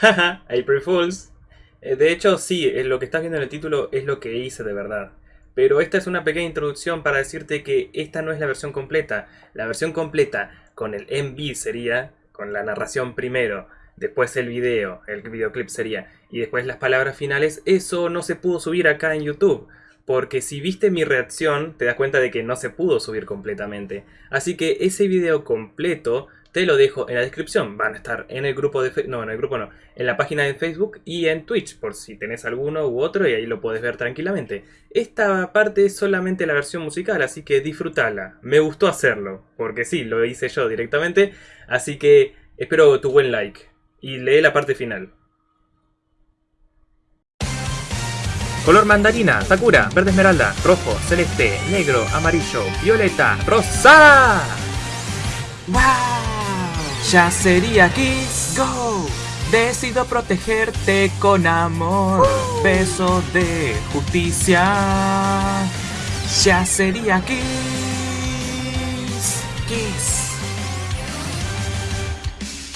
Haha, April Fools. Eh, De hecho, sí, eh, lo que estás viendo en el título es lo que hice de verdad. Pero esta es una pequeña introducción para decirte que esta no es la versión completa. La versión completa con el MV sería, con la narración primero, después el video, el videoclip sería, y después las palabras finales, eso no se pudo subir acá en YouTube. Porque si viste mi reacción, te das cuenta de que no se pudo subir completamente. Así que ese video completo te lo dejo en la descripción. Van a estar en el grupo de Facebook, no, en el grupo no, en la página de Facebook y en Twitch, por si tenés alguno u otro y ahí lo puedes ver tranquilamente. Esta parte es solamente la versión musical, así que disfrútala. Me gustó hacerlo, porque sí, lo hice yo directamente, así que espero tu buen like y lee la parte final. Color mandarina, sakura, verde esmeralda, rojo, celeste, negro, amarillo, violeta, rosa. ¡Wow! Ya sería Kiss Go. Decido protegerte con amor. Beso de justicia. Ya sería Kiss. Kiss.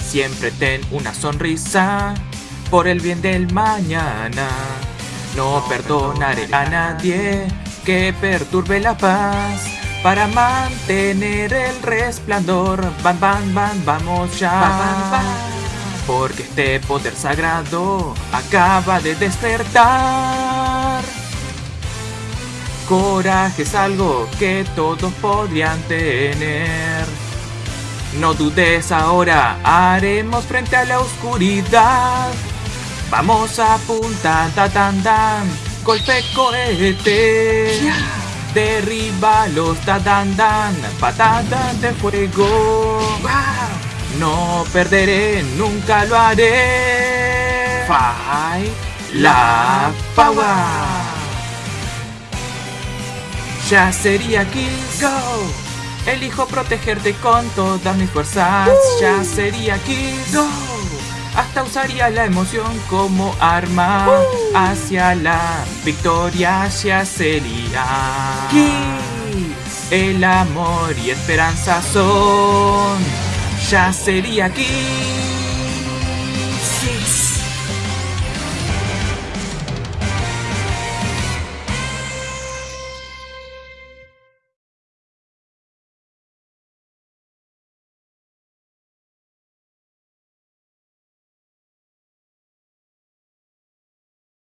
Siempre ten una sonrisa por el bien del mañana. No perdonaré a nadie que perturbe la paz. Para mantener el resplandor, van, van, van, vamos ya. Porque este poder sagrado acaba de despertar. Coraje es algo que todos podrían tener. No dudes ahora, haremos frente a la oscuridad. Vamos a punta, ta tan tan, golpe cohete. Derriba los tadandan, patadas de fuego. No perderé, nunca lo haré. Fight la power. Ya sería Kiss Go. Elijo protegerte con todas mis fuerzas. Ya sería Kiss Go. Hasta usaría la emoción como arma hacia la victoria ya sería. El amor y esperanza son. Ya sería Kiss.